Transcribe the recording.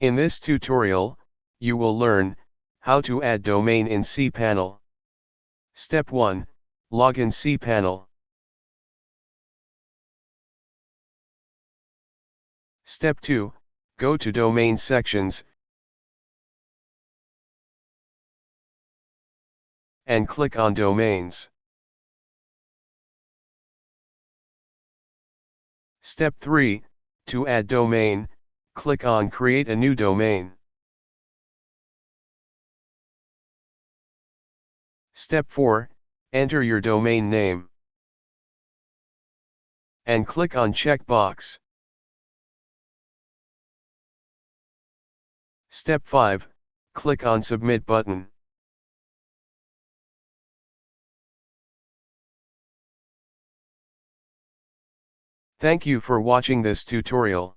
In this tutorial, you will learn, how to add domain in cPanel. Step 1, log in cPanel. Step 2, go to Domain Sections, and click on Domains. Step 3, to add domain, click on Create a new domain. Step 4, enter your domain name. And click on checkbox. Step 5, click on Submit button. Thank you for watching this tutorial.